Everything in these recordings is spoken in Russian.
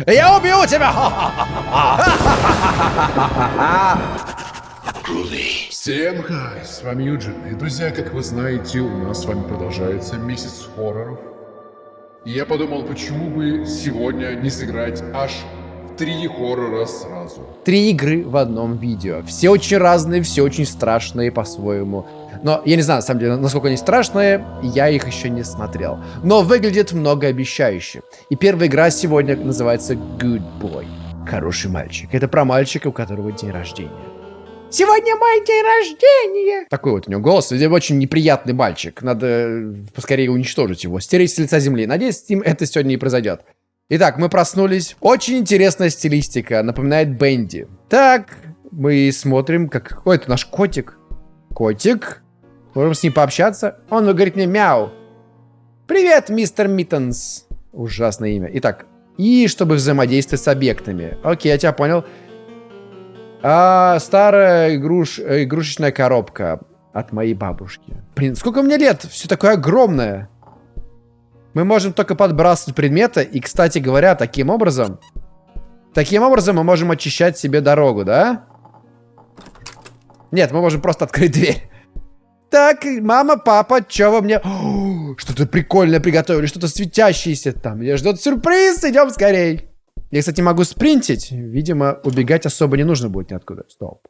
Я убью тебя! Всем хай, с вами Юджин. И, друзья, как вы знаете, у нас с вами продолжается месяц хорроров. И я подумал, почему бы сегодня не сыграть аж три хоррора сразу. Три игры в одном видео. Все очень разные, все очень страшные по-своему. Но я не знаю, на самом деле, насколько они страшные, я их еще не смотрел. Но выглядит многообещающе. И первая игра сегодня называется Good Boy. Хороший мальчик. Это про мальчика, у которого день рождения. Сегодня мой день рождения. Такой вот у него голос. Очень неприятный мальчик. Надо поскорее уничтожить его, стереть с лица земли. Надеюсь, с ним это сегодня не произойдет. Итак, мы проснулись. Очень интересная стилистика. Напоминает Бенди. Так, мы смотрим, как... Ой, это наш котик. Котик. Можем с ним пообщаться. Он говорит мне мяу. Привет, мистер Миттенс. Ужасное имя. Итак, и чтобы взаимодействовать с объектами. Окей, я тебя понял. А, старая игруш... игрушечная коробка от моей бабушки. Блин, сколько мне лет? Все такое огромное. Мы можем только подбрасывать предметы. И, кстати говоря, таким образом... Таким образом мы можем очищать себе дорогу, да? Нет, мы можем просто открыть дверь. Так, мама, папа, что вы мне... Что-то прикольное приготовили, что-то светящееся там. Я ждет сюрприз, идем скорей. Я, кстати, могу спринтить. Видимо, убегать особо не нужно будет ниоткуда. Стоп.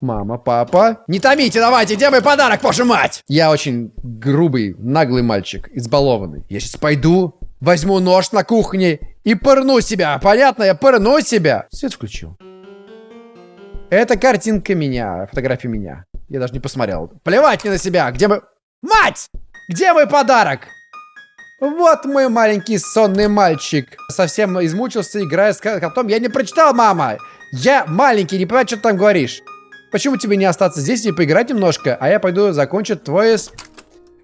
Мама, папа. Не томите, давайте, где мой подарок, ваша мать? Я очень грубый, наглый мальчик, избалованный. Я сейчас пойду, возьму нож на кухне и пырну себя. Понятно? Я пырну себя. Свет включил. Это картинка меня, фотография меня. Я даже не посмотрел. Плевать мне на себя. Где мой... Мать! Где мой подарок? Вот мой маленький сонный мальчик. Совсем измучился, играя с котом. Я не прочитал, мама. Я маленький, не понимаю, что ты там говоришь. Почему тебе не остаться здесь и поиграть немножко, а я пойду закончу твое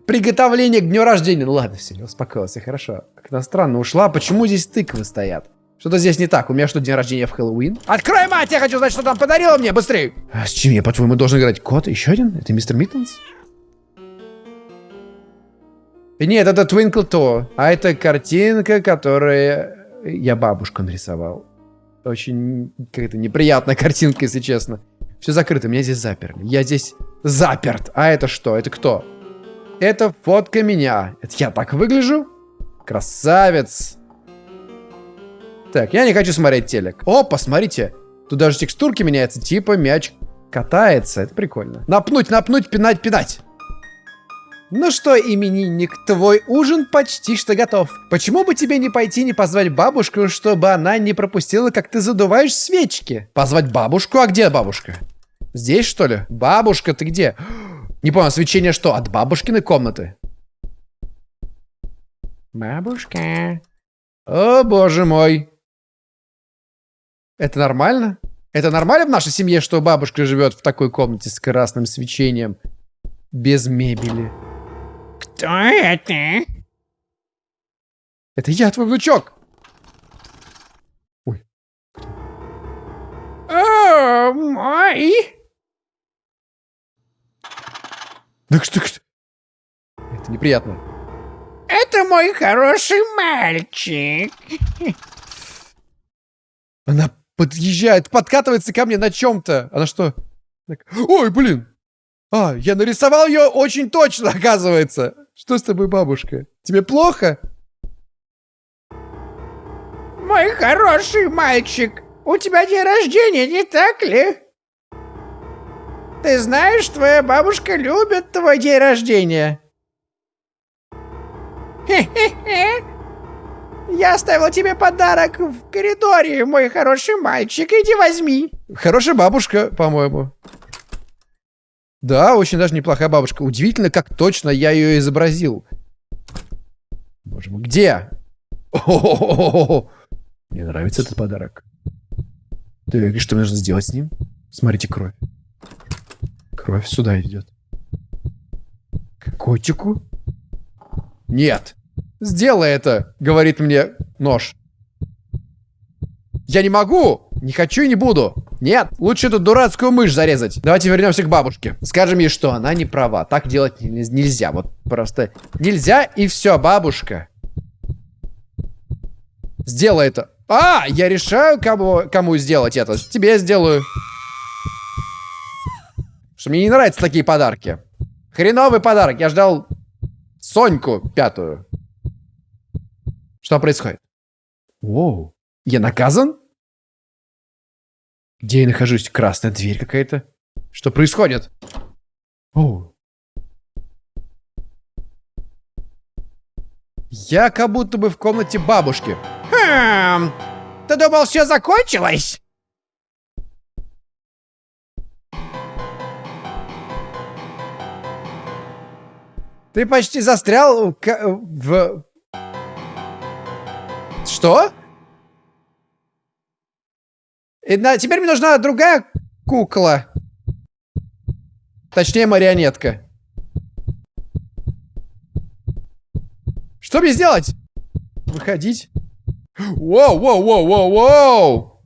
приготовление к дню рождения? Ну ладно, все, успокоился, хорошо. Как-то странно ушла. Почему здесь тыквы стоят? Что-то здесь не так. У меня что, день рождения в Хэллоуин? Открой, мать! Я хочу знать, что там подарила мне! Быстрее! А с чем я, по-твоему, должен играть? Кот? Еще один? Это мистер Миттенс? Нет, это Twinkle To. А это картинка, которую я бабушку нарисовал. Очень какая-то неприятная картинка, если честно. Все закрыто, меня здесь заперли. Я здесь заперт. А это что? Это кто? Это фотка меня. Это я так выгляжу? Красавец. Так, я не хочу смотреть телек. О, посмотрите. Тут даже текстурки меняются. Типа мяч катается. Это прикольно. Напнуть, напнуть, пинать, пинать. Ну что, именинник, твой ужин почти что готов. Почему бы тебе не пойти не позвать бабушку, чтобы она не пропустила, как ты задуваешь свечки? Позвать бабушку? А где бабушка? Здесь, что ли? Бабушка, ты где? Не понял, свечение что, от бабушкиной комнаты? Бабушка. О, боже мой. Это нормально? Это нормально в нашей семье, что бабушка живет в такой комнате с красным свечением? Без мебели. Кто это? Это я, твой внучок. Ой. О, мой. Да что, что? Это неприятно. Это мой хороший мальчик. Она подъезжает, подкатывается ко мне на чем-то. Она что? Ой, блин. А, я нарисовал ее очень точно, оказывается. Что с тобой, бабушка? Тебе плохо? Мой хороший мальчик, у тебя день рождения, не так ли? Ты знаешь, твоя бабушка любит твой день рождения. Хе-хе-хе. Я оставил тебе подарок в коридоре, мой хороший мальчик. Иди возьми. Хорошая бабушка, по-моему. Да, очень даже неплохая бабушка. Удивительно, как точно я ее изобразил. Боже мой, где? Мне нравится этот подарок. И что мне нужно сделать с ним? Смотрите, кровь. Кровь сюда идет. К котику? Нет. Сделай это, говорит мне нож. Я не могу! Не хочу и не буду. Нет, лучше эту дурацкую мышь зарезать. Давайте вернемся к бабушке. Скажем ей, что она не права. Так делать нельзя. Вот просто нельзя и все, бабушка. Сделай это. А, я решаю, кому, кому сделать это. Тебе сделаю. Что мне не нравятся такие подарки. Хреновый подарок. Я ждал Соньку пятую. Что происходит? Воу. Я наказан? Где я нахожусь? Красная дверь какая-то. Что происходит? Оу. Я как будто бы в комнате бабушки. Хм, ты думал, все закончилось? Ты почти застрял в... в... Что? И на... Теперь мне нужна другая кукла. Точнее, марионетка. Что мне сделать? Выходить? Воу, воу, воу, воу, воу!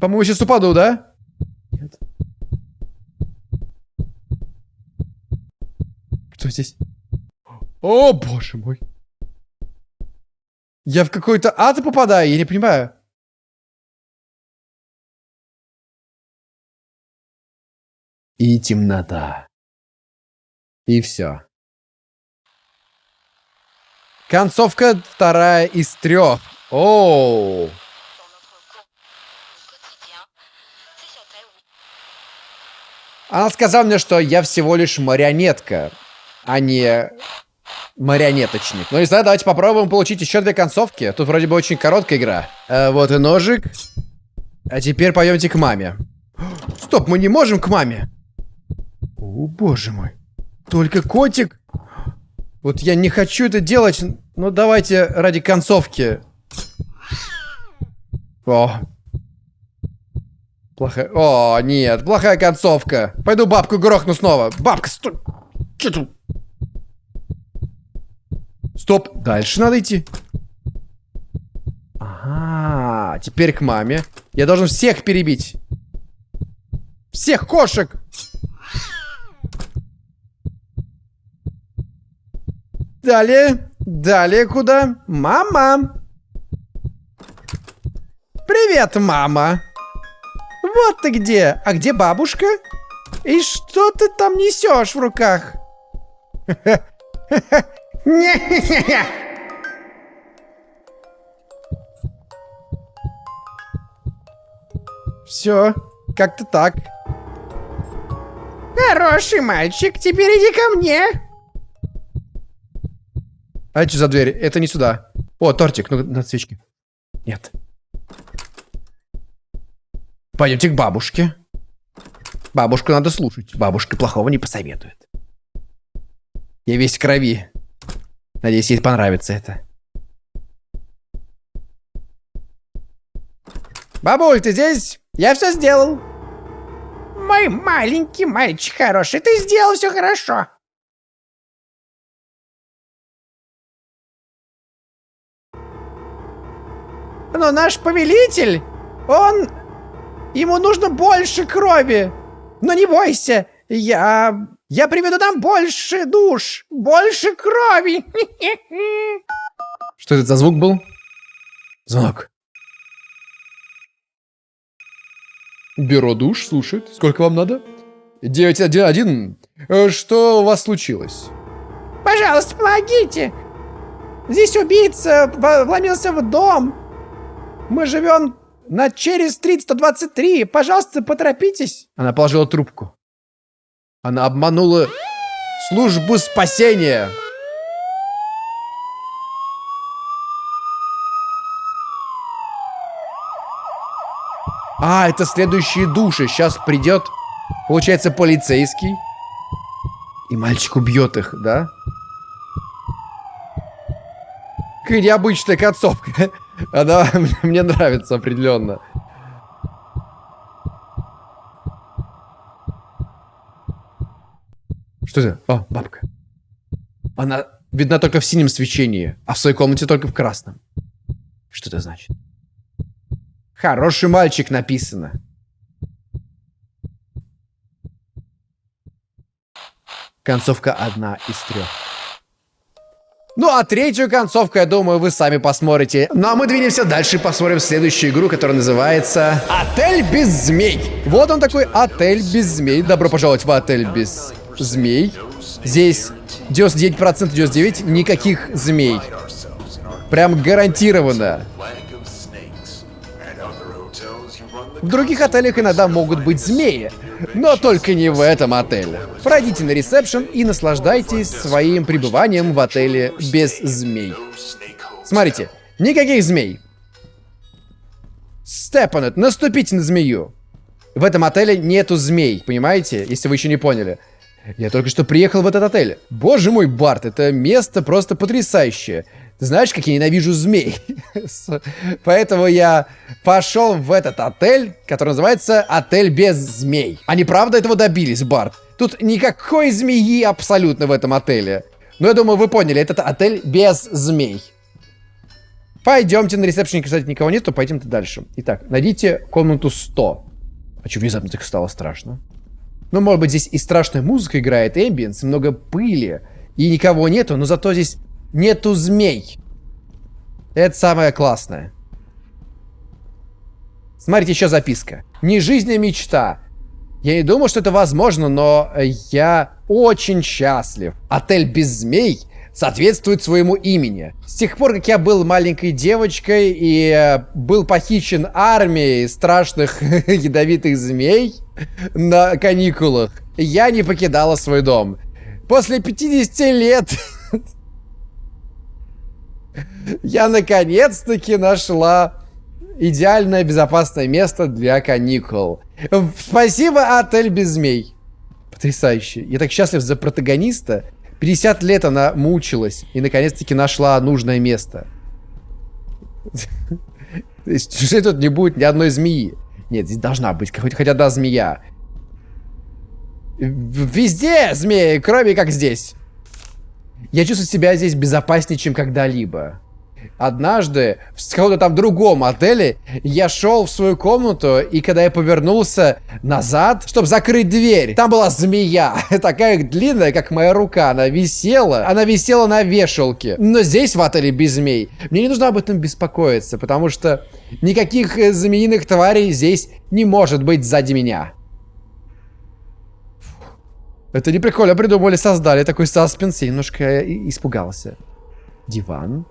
По-моему, сейчас упаду, да? Нет. Кто здесь? О, боже мой. Я в какой-то ад попадаю, я не понимаю. И темнота. И все. Концовка вторая из трех. Оу. Она сказала мне, что я всего лишь марионетка, а не марионеточник. Ну и знаю, давайте попробуем получить еще две концовки. Тут вроде бы очень короткая игра. Э, вот и ножик. А теперь пойдемте к маме. Стоп, мы не можем к маме. О, боже мой. Только котик. Вот я не хочу это делать, но давайте ради концовки. О. Плохая... О, нет, плохая концовка. Пойду бабку грохну снова. Бабка, стой. Че тут? Стоп, дальше надо идти. Ага, теперь к маме. Я должен всех перебить. Всех кошек. Далее. Далее куда? Мама. Привет, мама. Вот ты где. А где бабушка? И что ты там несешь в руках? Все, как-то так. Хороший мальчик, теперь иди ко мне. А это что за дверь? Это не сюда. О, тортик, ну на свечке. Нет. Пойдемте к бабушке. Бабушку надо слушать. Бабушка плохого не посоветует. Я весь в крови. Надеюсь, ей понравится это. Бабуль, ты здесь? Я все сделал. Мой маленький мальчик хороший, ты сделал все хорошо. Но наш повелитель, он... Ему нужно больше крови. Но не бойся, я... Я приведу нам больше душ, больше крови. Что это за звук был? Звонок. Бюро душ слушает. Сколько вам надо? 911. Э, что у вас случилось? Пожалуйста, помогите. Здесь убийца вломился в дом. Мы живем на через стрит 123. Пожалуйста, поторопитесь. Она положила трубку. Она обманула службу спасения. А, это следующие души. Сейчас придет, получается, полицейский. И мальчик убьет их, да? Какая необычная концовка. Она мне нравится определенно. Что это? О, бабка. Она видна только в синем свечении, а в своей комнате только в красном. Что это значит? Хороший мальчик написано. Концовка одна из трех. Ну а третью концовку, я думаю, вы сами посмотрите. Ну а мы двинемся дальше и посмотрим следующую игру, которая называется Отель без змей. Вот он такой Отель без змей. Добро пожаловать в Отель без змей. Здесь 99% 99 никаких змей. Прям гарантированно. В других отелях иногда могут быть змеи, но только не в этом отеле. Пройдите на ресепшн и наслаждайтесь своим пребыванием в отеле без змей. Смотрите, никаких змей. Степанет, наступите на змею. В этом отеле нету змей, понимаете? Если вы еще не поняли. Я только что приехал в этот отель. Боже мой, Барт, это место просто потрясающее. Ты знаешь, как я ненавижу змей? Поэтому я пошел в этот отель, который называется «Отель без змей». Они правда этого добились, Барт. Тут никакой змеи абсолютно в этом отеле. Но я думаю, вы поняли, этот отель без змей. Пойдемте на ресепшене, кстати, никого нету, пойдемте дальше. Итак, найдите комнату 100. А что внезапно так стало страшно? Ну, может быть, здесь и страшная музыка играет, эмбиенс, много пыли, и никого нету, но зато здесь Нету змей. Это самое классное. Смотрите, еще записка. Не жизнь, а мечта. Я не думал, что это возможно, но я очень счастлив. Отель без змей соответствует своему имени. С тех пор, как я был маленькой девочкой и э, был похищен армией страшных ядовитых змей на каникулах, я не покидала свой дом. После 50 лет я наконец-таки нашла идеальное безопасное место для каникул. Спасибо, отель без змей. Потрясающе. Я так счастлив за протагониста. 50 лет она мучилась и наконец-таки нашла нужное место. То есть, тут не будет ни одной змеи. Нет, здесь должна быть хоть, хоть одна змея. Везде змеи, кроме как здесь. Я чувствую себя здесь безопаснее, чем когда-либо. Однажды в каком-то там другом отеле я шел в свою комнату, и когда я повернулся назад, чтобы закрыть дверь, там была змея, такая длинная, как моя рука, она висела, она висела на вешалке. Но здесь в отеле без змей. Мне не нужно об этом беспокоиться, потому что никаких э, змеиных тварей здесь не может быть сзади меня. Это не прикольно придумали, создали такой саспенс. Я немножко испугался. Диван.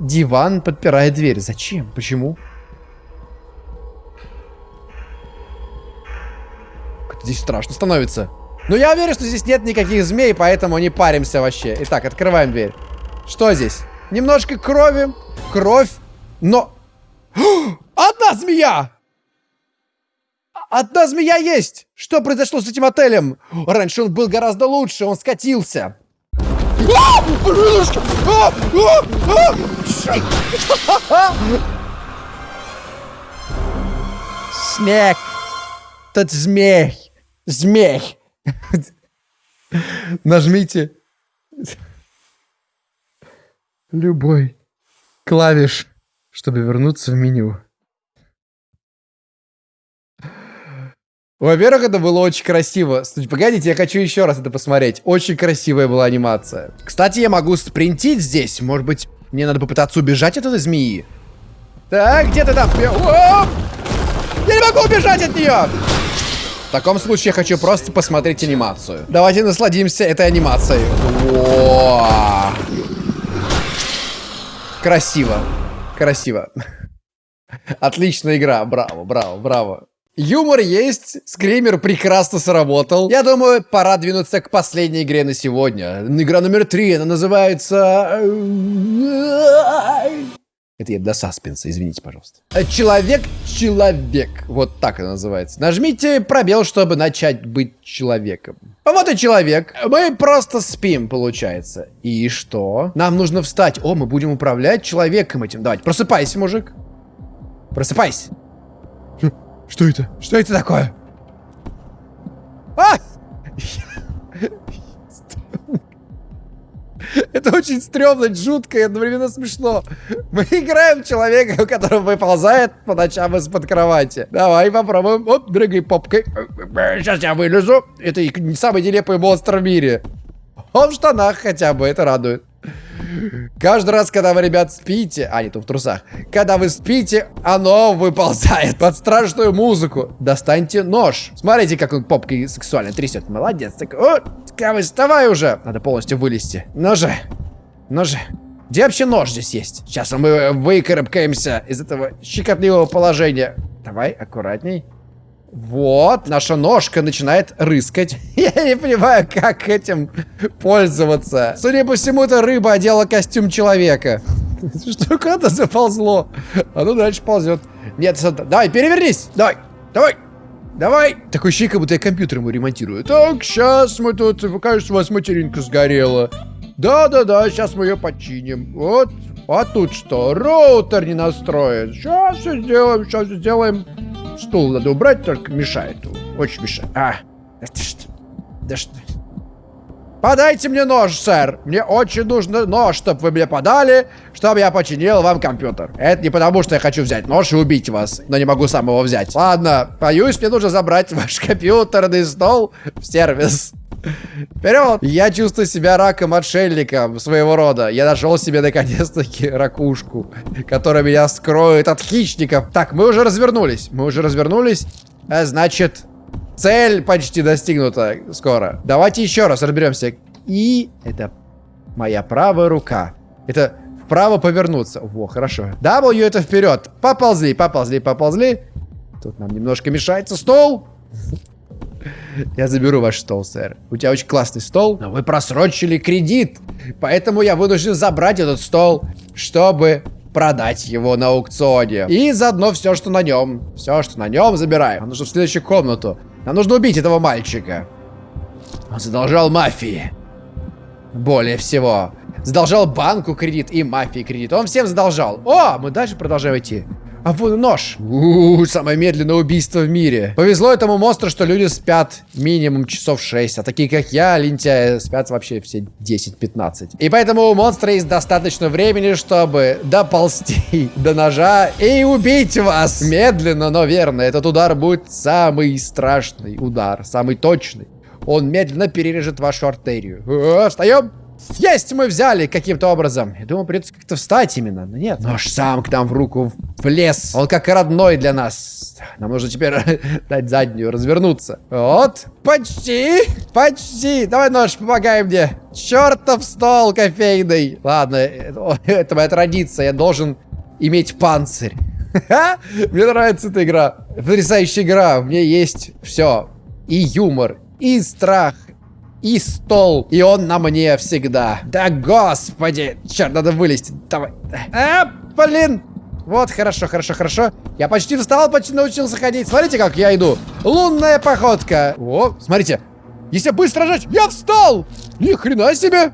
Диван подпирает дверь. Зачем? Почему? Здесь страшно становится. Но я уверен, что здесь нет никаких змей, поэтому не паримся вообще. Итак, открываем дверь. Что здесь? Немножко крови. Кровь. Но... Одна змея! Одна змея есть! Что произошло с этим отелем? Раньше он был гораздо лучше, он скатился. Снег. Тот змей. Змей. Нажмите любой клавиш, чтобы вернуться в меню. Во-первых, это было очень красиво. Погодите, я хочу еще раз это посмотреть. Очень красивая была анимация. Кстати, я могу спринтить здесь. Может быть, мне надо попытаться убежать от этой змеи? Так, где ты там? Я не могу убежать от нее! В таком случае я хочу просто посмотреть анимацию. Давайте насладимся этой анимацией. О! Красиво. Красиво. Отличная игра. Браво, браво, браво. Юмор есть, скример прекрасно сработал. Я думаю, пора двинуться к последней игре на сегодня. Игра номер три, она называется... Это я для саспенса, извините, пожалуйста. Человек-человек. Вот так она называется. Нажмите пробел, чтобы начать быть человеком. Вот и человек. Мы просто спим, получается. И что? Нам нужно встать. О, мы будем управлять человеком этим. Давайте, просыпайся, мужик. Просыпайся. Что это? Что это такое? А! Это очень стрёмно, жутко и одновременно смешно. Мы играем человека, который выползает по ночам из-под кровати. Давай попробуем. Оп, дрыгай попкой. Сейчас я вылезу. Это не самый нелепый монстр в мире. Он в штанах хотя бы, это радует. Каждый раз, когда вы, ребят, спите... А, нет, в трусах. Когда вы спите, оно выползает под страшную музыку. Достаньте нож. Смотрите, как он попкой сексуально трясет. Молодец. Так, о, Кавы, вставай уже. Надо полностью вылезти. Же. Ну же. Где вообще нож здесь есть? Сейчас мы выкарабкаемся из этого щекотливого положения. Давай, аккуратней. Вот, наша ножка начинает рыскать. Я не понимаю, как этим пользоваться. Судя по всему, эта рыба одела костюм человека. Что куда-то заползло. А ну дальше ползет. Нет, давай, перевернись. Давай, давай. Давай! Такой ощущение, как будто я компьютер ему ремонтирую. Так, сейчас мы тут... Кажется, у вас материнка сгорела. Да-да-да, сейчас мы ее починим. Вот. А тут что? Роутер не настроен. Сейчас все сделаем, сейчас все сделаем. Стул надо убрать, только мешает. Очень мешает. А, это что? Да что? Подайте мне нож, сэр. Мне очень нужно нож, чтобы вы мне подали, чтобы я починил вам компьютер. Это не потому, что я хочу взять нож и убить вас, но не могу сам его взять. Ладно, боюсь, мне нужно забрать ваш компьютерный стол в сервис. Вперед! Я чувствую себя раком-отшельником своего рода. Я нашел себе наконец-таки ракушку, которая меня скроет от хищников. Так, мы уже развернулись. Мы уже развернулись. А, значит, цель почти достигнута скоро. Давайте еще раз разберемся. И это моя правая рука. Это вправо повернуться. Во, хорошо. W это вперед. Поползли, поползли, поползли. Тут нам немножко мешается стол. Я заберу ваш стол, сэр. У тебя очень классный стол, но вы просрочили кредит. Поэтому я вынужден забрать этот стол, чтобы продать его на аукционе. И заодно все, что на нем. Все, что на нем, забираем. Нам нужно в следующую комнату. Нам нужно убить этого мальчика. Он задолжал мафии. Более всего. Задолжал банку кредит и мафии кредит. Он всем задолжал. О, мы дальше продолжаем идти. А вон нож. У, -у, самое медленное убийство в мире. Повезло этому монстру, что люди спят минимум часов 6, а такие как я, лентяи, спят вообще все 10-15. И поэтому у монстра есть достаточно времени, чтобы доползти до ножа и убить вас. Медленно, но верно. Этот удар будет самый страшный удар, самый точный. Он медленно перережет вашу артерию. О, встаем! Есть, мы взяли каким-то образом. Я думал, придется как-то встать именно. Но нет, нож сам к нам в руку влез. Он как родной для нас. Нам нужно теперь дать заднюю, развернуться. Вот, почти, почти. Давай, нож, помогай мне. Чертов стол кофейный. Ладно, это, это моя традиция. Я должен иметь панцирь. Мне нравится эта игра. Потрясающая игра. В ней есть все. И юмор, и страх, и стол. И он на мне всегда. Да господи. Черт, надо вылезти. Давай. А, блин. Вот, хорошо, хорошо, хорошо. Я почти встал, почти научился ходить. Смотрите, как я иду. Лунная походка. О, смотрите. Если быстро жать, я встал. Ни хрена себе.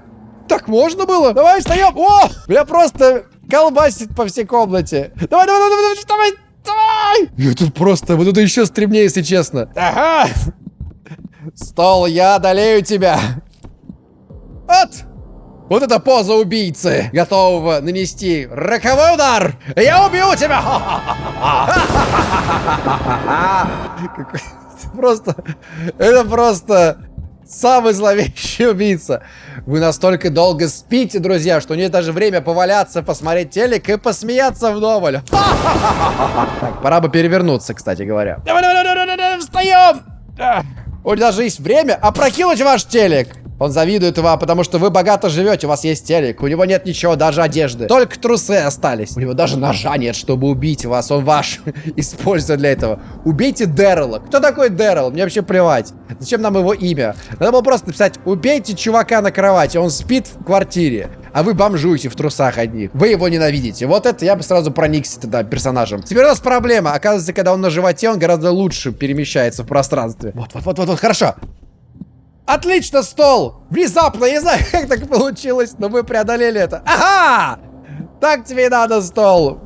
Так можно было? Давай, встаем. О, меня просто колбасит по всей комнате. Давай, давай, давай, давай, давай. Давай! Я тут просто, вот это еще стремнее, если честно. Ага, Стол, я одолею тебя. Вот. Вот это поза убийцы, готового нанести роковой удар. Я убью тебя. Просто, это просто самый зловещий убийца. Вы настолько долго спите, друзья, что нет даже время поваляться, посмотреть телек и посмеяться вдоволь. Так, пора бы перевернуться, кстати говоря. Давай, давай, давай, давай, встаем! У него даже есть время опрокинуть ваш телек. Он завидует вам, потому что вы богато живете, у вас есть телек. У него нет ничего, даже одежды. Только трусы остались. У него даже ножа нет, чтобы убить вас. Он ваш использует для этого. Убейте Дэррела. Кто такой Дэррел? Мне вообще плевать. Зачем нам его имя? Надо было просто написать, убейте чувака на кровати. Он спит в квартире а вы бомжуете в трусах одних. Вы его ненавидите. Вот это я бы сразу проникся тогда персонажем. Теперь у нас проблема. Оказывается, когда он на животе, он гораздо лучше перемещается в пространстве. Вот, вот, вот, вот, вот, хорошо. Отлично, стол! Внезапно, я не знаю, как так получилось, но мы преодолели это. Ага! Так тебе и надо, стол.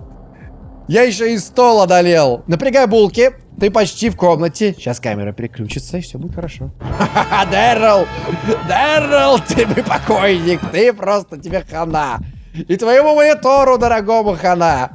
Я еще и стол одолел. Напрягай булки. Ты почти в комнате. Сейчас камера переключится, и все будет хорошо. Ха-ха, Дэррел! Дэррел, ты бы покойник. Ты просто тебе хана. И твоему монитору, дорогому хана.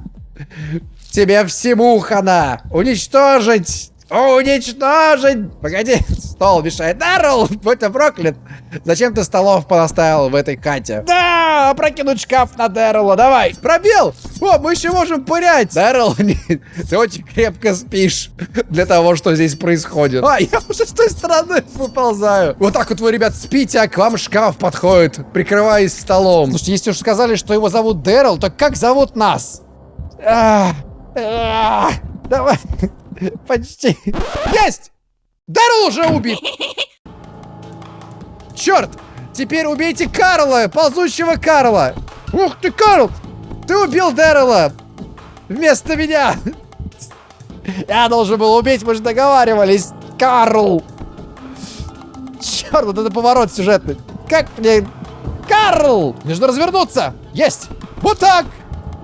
Тебе всему хана. Уничтожить Уничтожить! Погоди, стол мешает. Даррелл, будь ты проклят. Зачем ты столов понаставил в этой хате? Да, опрокинуть шкаф на Дэррелла, давай. Пробил. О, мы еще можем пырять. Дэррелл, ты очень крепко спишь для того, что здесь происходит. А, я уже с той стороны выползаю. Вот так вот вы, ребят, спите, а к вам шкаф подходит, прикрываясь столом. Слушайте, если уж сказали, что его зовут Дэррелл, то как зовут нас? А, а, давай. Почти. Есть! Даррелл уже убит! Черт! Теперь убейте Карла, ползущего Карла! Ух ты, Карл! Ты убил Дэррела! Вместо меня! Я должен был убить, мы же договаривались! Карл! Черт, вот это поворот сюжетный! Как мне... Карл! Нужно развернуться! Есть! Вот так!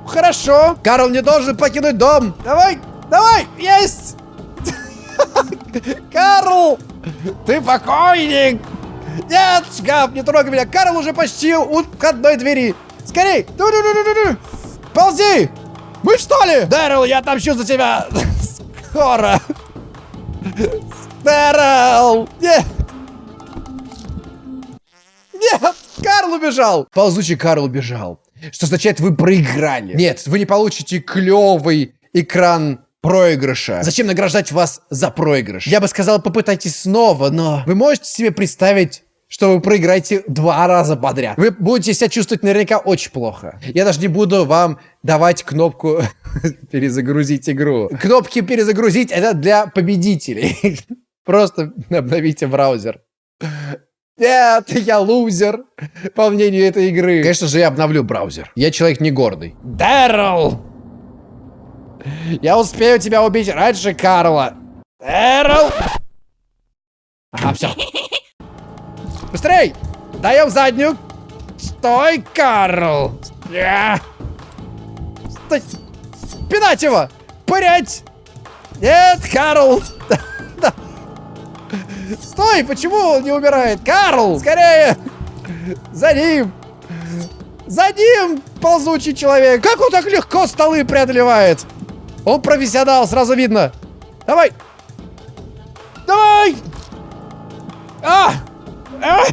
Хорошо! Карл не должен покинуть дом! Давай! Давай! Есть! Карл! Ты покойник! Нет, шкаф, не трогай меня! Карл уже почти у входной двери! Скорей! -ду -ду -ду. Ползи! Мы что ли? Дэрил, я отомщу за тебя! Скоро! Дэрил! Нет! Нет! Карл убежал! Ползучий Карл убежал. Что означает, вы проиграли. Нет, вы не получите клевый экран проигрыша. Зачем награждать вас за проигрыш? Я бы сказал, попытайтесь снова, но вы можете себе представить, что вы проиграете два раза подряд. Вы будете себя чувствовать наверняка очень плохо. Я даже не буду вам давать кнопку перезагрузить игру. Кнопки перезагрузить это для победителей. Просто обновите браузер. Нет, я лузер, по мнению этой игры. Конечно же, я обновлю браузер. Я человек не гордый. Дэрл! Я успею тебя убить раньше Карла. Дэрл! Ага, все. Быстрей! Даем заднюю. Стой, Карл! Стой! Пинать его! Пырять! Нет, Карл! Стой, почему он не умирает? Карл, скорее! За ним! За ним, ползучий человек! Как он так легко столы преодолевает? Он профессионал, сразу видно. Давай! Давай! А! А!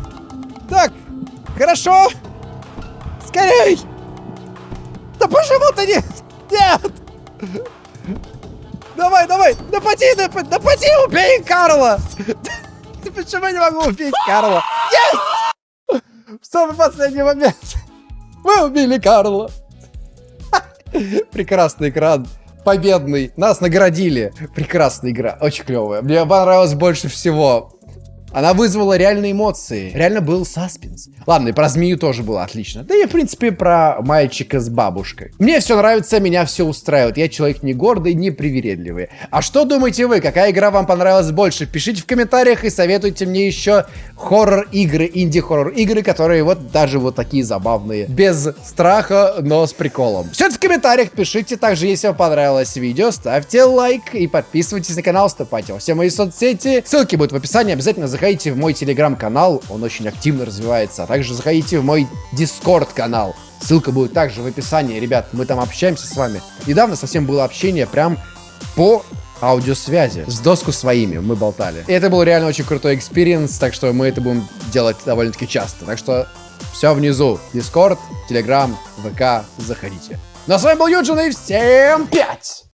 Так, хорошо. Скорей! Да почему ты не... Нет! Давай, давай! Напади, напади, напади, убей Карла! Почему я не могу убить Карла? Есть! В самый последний момент. Мы убили Карла. Прекрасный экран. Победный. Нас наградили. Прекрасная игра. Очень клевая. Мне понравилось больше всего. Она вызвала реальные эмоции. Реально был саспенс. Ладно, и про змею тоже было отлично. Да и, в принципе, про мальчика с бабушкой. Мне все нравится, меня все устраивает. Я человек не гордый, не привередливый. А что думаете вы? Какая игра вам понравилась больше? Пишите в комментариях и советуйте мне еще хоррор-игры, инди-хоррор игры, которые вот даже вот такие забавные. Без страха, но с приколом. Все это в комментариях пишите. Также, если вам понравилось видео, ставьте лайк и подписывайтесь на канал, вступайте во все мои соцсети. Ссылки будут в описании. Обязательно заходите в мой телеграм-канал, он очень активно развивается. А также заходите в мой дискорд-канал. Ссылка будет также в описании. Ребят, мы там общаемся с вами. Недавно совсем было общение прям по аудиосвязи. С доску своими мы болтали. И это был реально очень крутой experience, так что мы это будем делать довольно-таки часто. Так что все внизу. Дискорд, Телеграм, ВК, заходите. Ну а с вами был Юджин и всем пять!